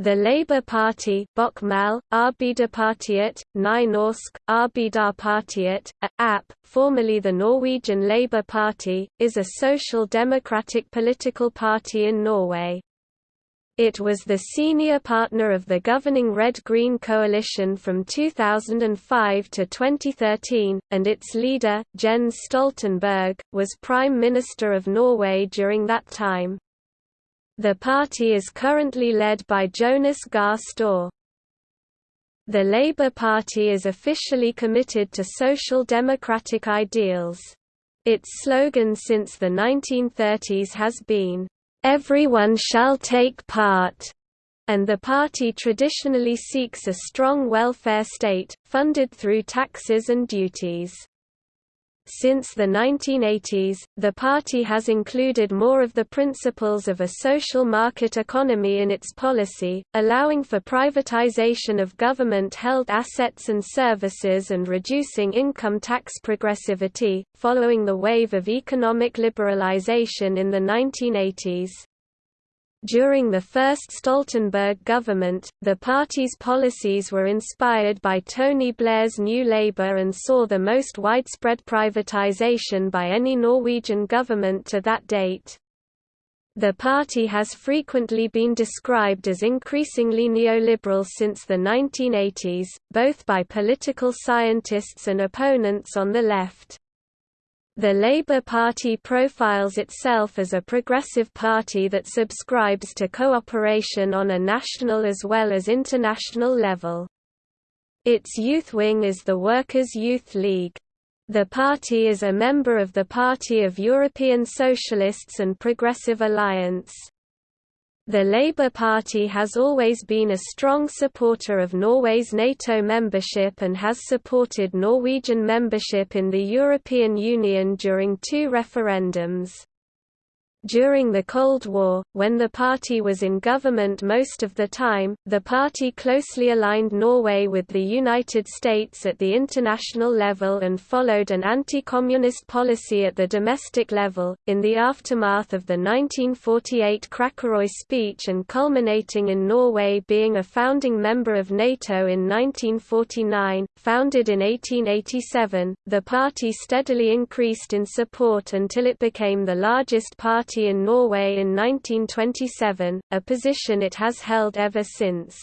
The Labour Party Bokmal, Arbeiderpartiet, Nynorsk, Arbeiderpartiet, a, AP, formerly the Norwegian Labour Party, is a social democratic political party in Norway. It was the senior partner of the governing Red-Green coalition from 2005 to 2013, and its leader, Jens Stoltenberg, was Prime Minister of Norway during that time. The party is currently led by Jonas Gahr Støre. The Labour Party is officially committed to social democratic ideals. Its slogan since the 1930s has been, everyone shall take part, and the party traditionally seeks a strong welfare state, funded through taxes and duties. Since the 1980s, the party has included more of the principles of a social market economy in its policy, allowing for privatization of government-held assets and services and reducing income tax progressivity, following the wave of economic liberalization in the 1980s. During the first Stoltenberg government, the party's policies were inspired by Tony Blair's New Labour and saw the most widespread privatization by any Norwegian government to that date. The party has frequently been described as increasingly neoliberal since the 1980s, both by political scientists and opponents on the left. The Labour Party profiles itself as a progressive party that subscribes to cooperation on a national as well as international level. Its youth wing is the Workers' Youth League. The party is a member of the Party of European Socialists and Progressive Alliance. The Labour Party has always been a strong supporter of Norway's NATO membership and has supported Norwegian membership in the European Union during two referendums. During the Cold War, when the party was in government most of the time, the party closely aligned Norway with the United States at the international level and followed an anti-communist policy at the domestic level. In the aftermath of the 1948 Kråkerøy speech and culminating in Norway being a founding member of NATO in 1949, founded in 1887, the party steadily increased in support until it became the largest party Party in Norway in 1927, a position it has held ever since.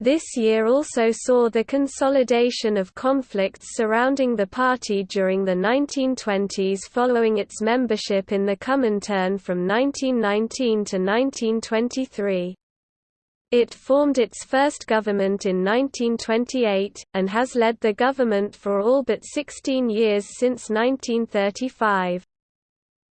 This year also saw the consolidation of conflicts surrounding the party during the 1920s following its membership in the Comintern from 1919 to 1923. It formed its first government in 1928, and has led the government for all but 16 years since 1935.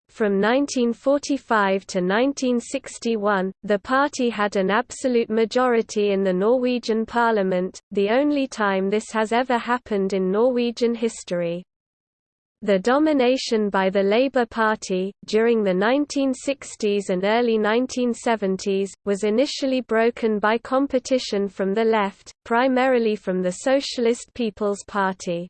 From 1945 to 1961, the party had an absolute majority in the Norwegian parliament, the only time this has ever happened in Norwegian history. The domination by the Labour Party, during the 1960s and early 1970s, was initially broken by competition from the left, primarily from the Socialist People's Party.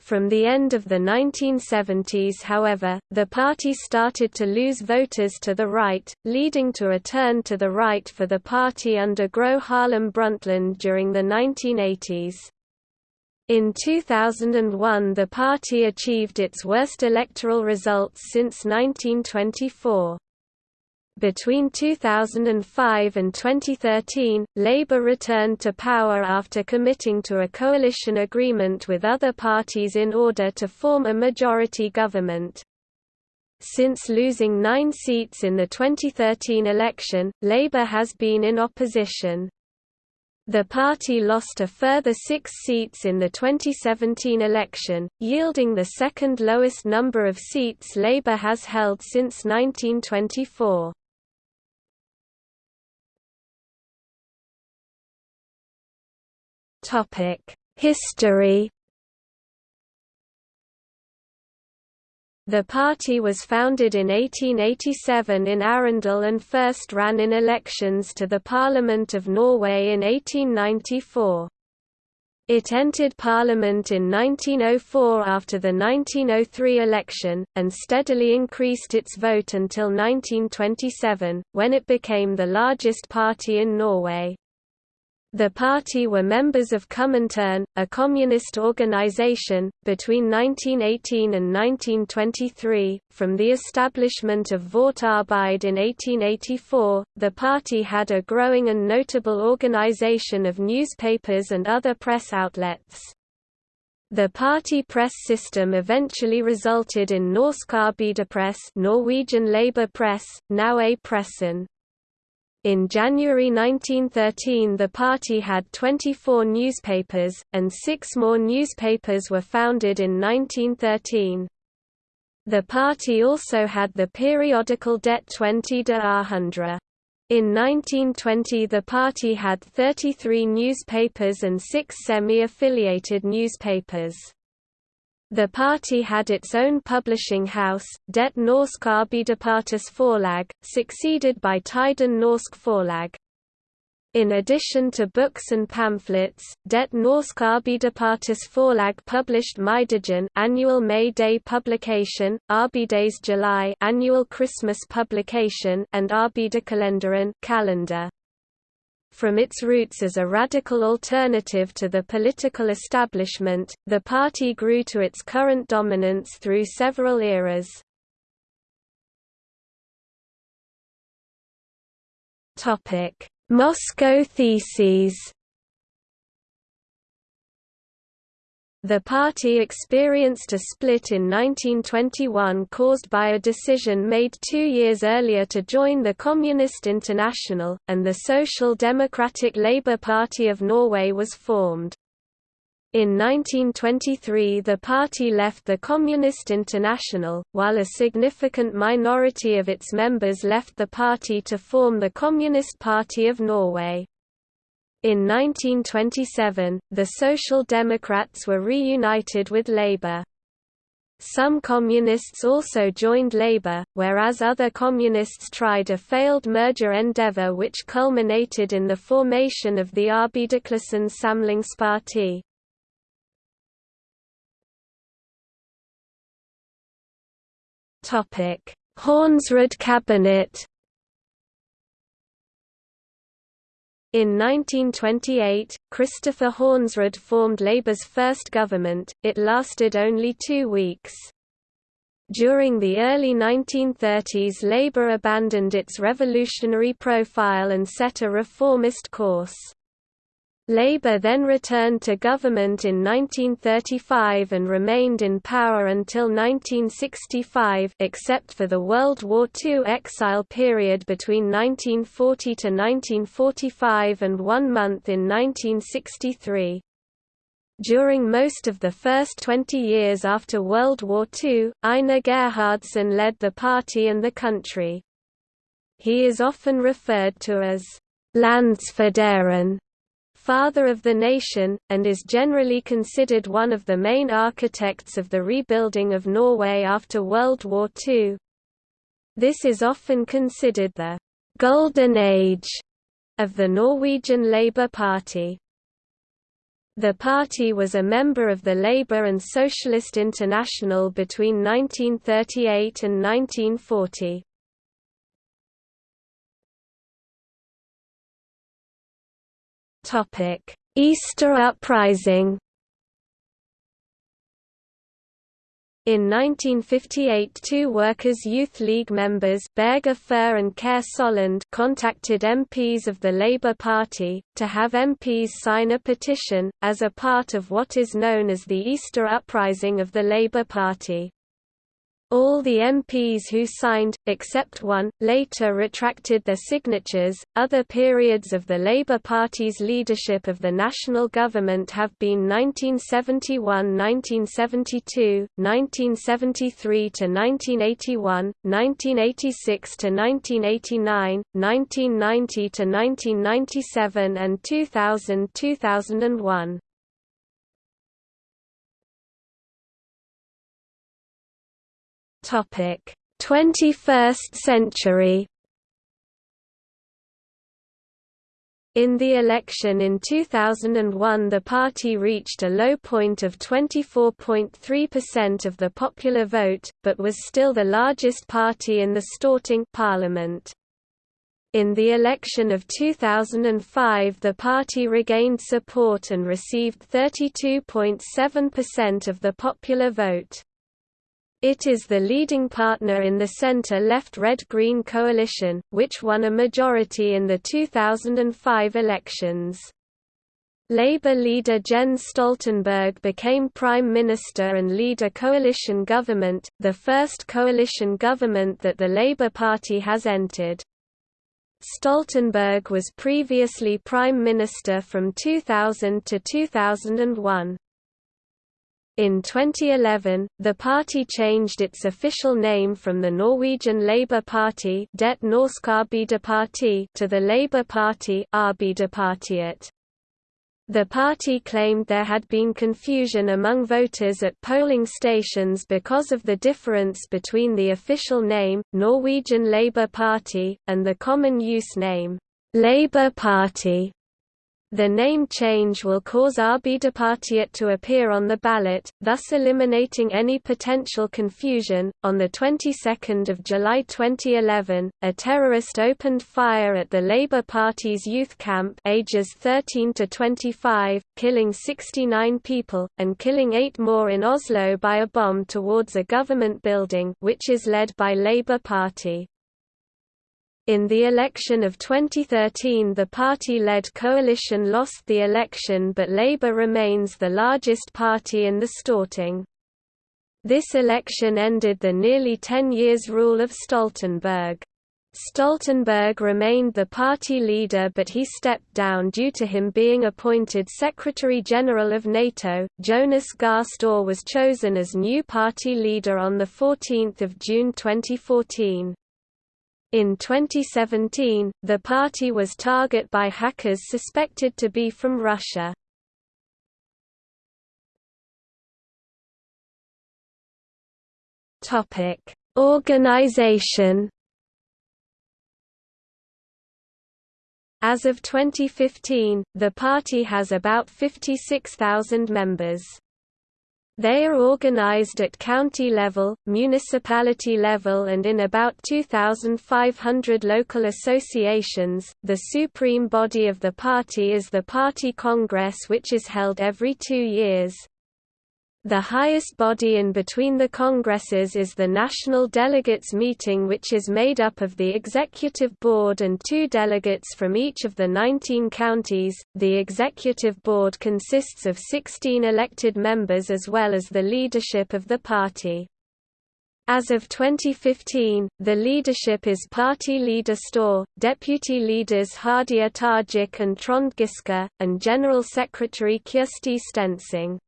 From the end of the 1970s however, the party started to lose voters to the right, leading to a turn to the right for the party under Gro Harlem Brundtland during the 1980s. In 2001 the party achieved its worst electoral results since 1924. Between 2005 and 2013, Labour returned to power after committing to a coalition agreement with other parties in order to form a majority government. Since losing nine seats in the 2013 election, Labour has been in opposition. The party lost a further six seats in the 2017 election, yielding the second lowest number of seats Labour has held since 1924. History The party was founded in 1887 in Arendal and first ran in elections to the Parliament of Norway in 1894. It entered Parliament in 1904 after the 1903 election, and steadily increased its vote until 1927, when it became the largest party in Norway. The party were members of Comintern, a communist organization. Between 1918 and 1923, from the establishment of Vårt Arbeid in 1884, the party had a growing and notable organization of newspapers and other press outlets. The party press system eventually resulted in Norsk Arbeiderpress Norwegian Labour Press, now A Pressen. In January 1913 the party had 24 newspapers, and six more newspapers were founded in 1913. The party also had the periodical Det 20 de. In 1920 the party had 33 newspapers and six semi-affiliated newspapers. The party had its own publishing house, Det Norsk Arbeiderpartis Forlag, succeeded by Tiden Norsk Forlag. In addition to books and pamphlets, Det Norsk Arbeiderpartis Forlag published Maidagen annual May Day publication, Arbeidets Jul annual Christmas publication, and Arbeiderkalenderen calendar. From its roots as a radical alternative to the political establishment, the party grew to its current dominance through several eras. Moscow Theses The party experienced a split in 1921 caused by a decision made two years earlier to join the Communist International, and the Social Democratic Labour Party of Norway was formed. In 1923 the party left the Communist International, while a significant minority of its members left the party to form the Communist Party of Norway. In 1927, the Social Democrats were reunited with Labour. Some communists also joined Labour, whereas other communists tried a failed merger endeavour which culminated in the formation of the Arbeiderklassens Samlingsparti. Hornsrud cabinet In 1928, Christopher Hornsrud formed Labour's first government, it lasted only two weeks. During the early 1930s Labour abandoned its revolutionary profile and set a reformist course. Labour then returned to government in 1935 and remained in power until 1965 except for the World War II exile period between 1940 to 1945 and one month in 1963. During most of the first 20 years after World War II, Einar Gerhardsen led the party and the country. He is often referred to as Landsfaderen father of the nation, and is generally considered one of the main architects of the rebuilding of Norway after World War II. This is often considered the «golden age» of the Norwegian Labour Party. The party was a member of the Labour and Socialist International between 1938 and 1940. Easter Uprising In 1958 two Workers' Youth League members Berge Furre and Kjær Sollund contacted MPs of the Labour Party, to have MPs sign a petition, as a part of what is known as the Easter Uprising of the Labour Party. All the MPs who signed, except one, later retracted their signatures. Other periods of the Labour Party's leadership of the national government have been 1971-1972, 1973 to 1981, 1986 to 1989, 1990 to 1997 and 2000-2001. Topic: 21st century. In the election in 2001 the party reached a low point of 24.3% of the popular vote, but was still the largest party in the Storting parliament. In the election of 2005 the party regained support and received 32.7% of the popular vote. It is the leading partner in the centre-left Red-Green coalition, which won a majority in the 2005 elections. Labour leader Jens Stoltenberg became Prime Minister and lead a coalition government, the first coalition government that the Labour Party has entered. Stoltenberg was previously Prime Minister from 2000 to 2001. In 2011, the party changed its official name from the Norwegian Labour Party Det Norske Arbeiderparti to the Labour Party Arbeiderpartiet. The party claimed there had been confusion among voters at polling stations because of the difference between the official name, Norwegian Labour Party, and the common use name, Labour Party. The name change will cause Arbeiderpartiet to appear on the ballot, thus eliminating any potential confusion. On the 22nd of July 2011, a terrorist opened fire at the Labour Party's youth camp, ages 13 to 25, killing 69 people and killing 8 more in Oslo by a bomb towards a government building, which is led by Labour Party. In the election of 2013 the party-led coalition lost the election but Labour remains the largest party in the Storting. This election ended the nearly 10 years rule of Stoltenberg. Stoltenberg remained the party leader but he stepped down due to him being appointed Secretary-General of NATO. Jonas Gahr Støre was chosen as new party leader on 14 June 2014. In 2017, the party was target by hackers suspected to be from Russia. Topic: Organization. As of 2015, the party has about 56,000 members. They are organized at county level, municipality level and in about 2,500 local associations. The supreme body of the party is the Party Congress which is held every two years. The highest body in between the congresses is the National Delegates Meeting which is made up of the Executive Board and two delegates from each of the 19 counties. The Executive Board consists of 16 elected members as well as the leadership of the party. As of 2015, the leadership is Party Leader Støre, Deputy Leaders Hadia Tajik and Trond Giske, and General Secretary Kirsti Stenseng.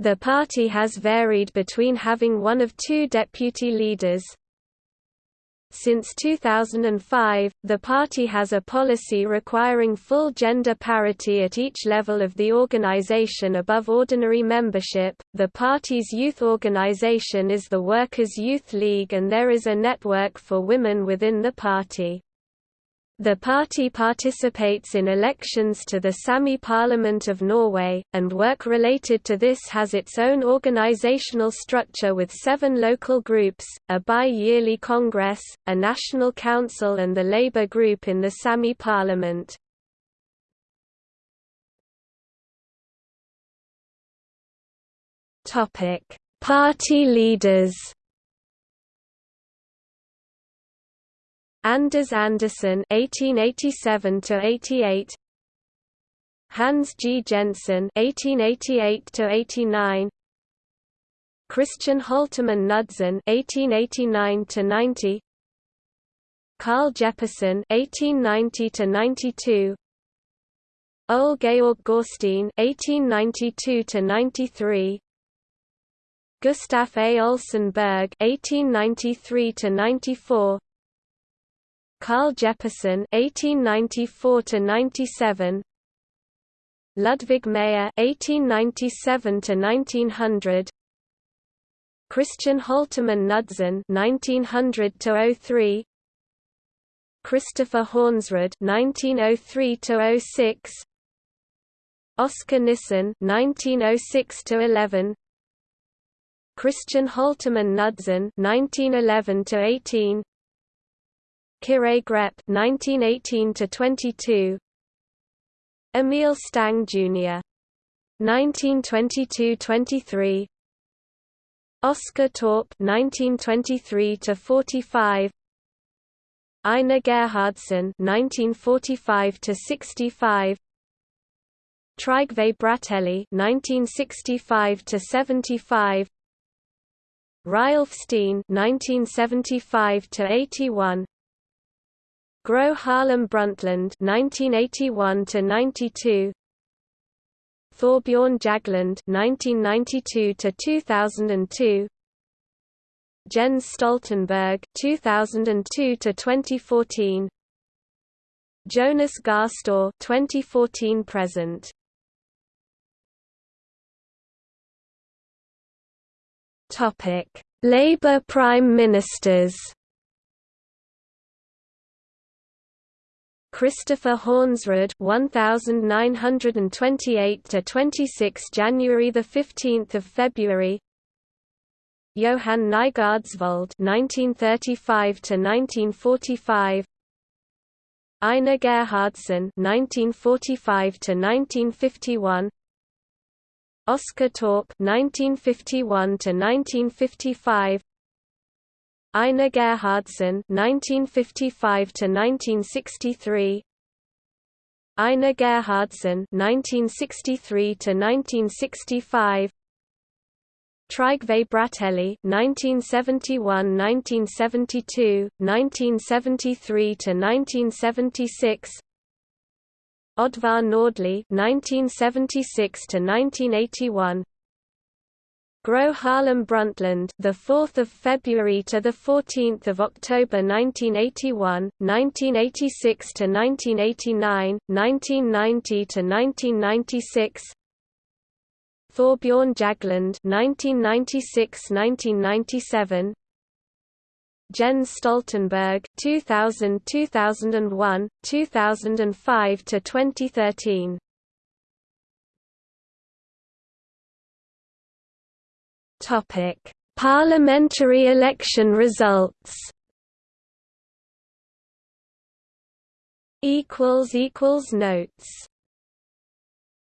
The party has varied between having one of two deputy leaders. Since 2005, the party has a policy requiring full gender parity at each level of the organization above ordinary membership. The party's youth organization is the Workers' Youth League and there is a network for women within the party. The party participates in elections to the Sami Parliament of Norway, and work related to this has its own organizational structure with seven local groups, a bi-yearly congress, a national council and the Labour group in the Sami Parliament. Party leaders Anders Andersen (1887–88), Hans G. Jensen (1888–89), Christian Holtermann Knudsen (1889–90), Carl Jeppesen (1890–92), Ole Georg Gjøsteen (1892–93), Gustaf A. Olsen Berg (1893–94), Carl Jeppesen (1894–97), Ludvig Meyer (1897–1900), Christian Holtermann Knudsen (1900–03), Christopher Hornsrud (1903–06), Oscar Nissen (1906–11), Christian Holtermann Knudsen (1911–18), Kyrre Grepp (1918–22), Emil Stang Jr. 1922–23 Oscar Torp 1923–45 Einar Gerhardsen 1945–65 Trygve Bratteli 1965–75 Reiulf Steen 1975–81 Gro Harlem Brundtland 1981–92 Thorbjørn Jagland (1992–2002), Jens Stoltenberg (2002–2014), Jonas Gahr Støre (2014–present). Topic: Labour Prime Ministers. Christopher Hornsrud 1928 to 26 January the 15th of February. Johan Nygaardsvold 1935 to 1945 Einar Gerhardsen 1945 to 1951 Oscar Torp 1951 to 1955 Einar Gerhardsen (1955–1963), Einar Gerhardsen (1963–1965), Trygve Bratteli (1971–1972, 1973–1976), Oddvar Nordli (1976–1981). Gro Harlem Brundtland, the 4th of February to the 14th of October 1981, 1986 to 1989, 1990 to 1996. Thorbjørn Jagland, 1996-1997. Jens Stoltenberg, 2000-2001, 2005 to 2013. Topic: Parliamentary election results. Equals equals notes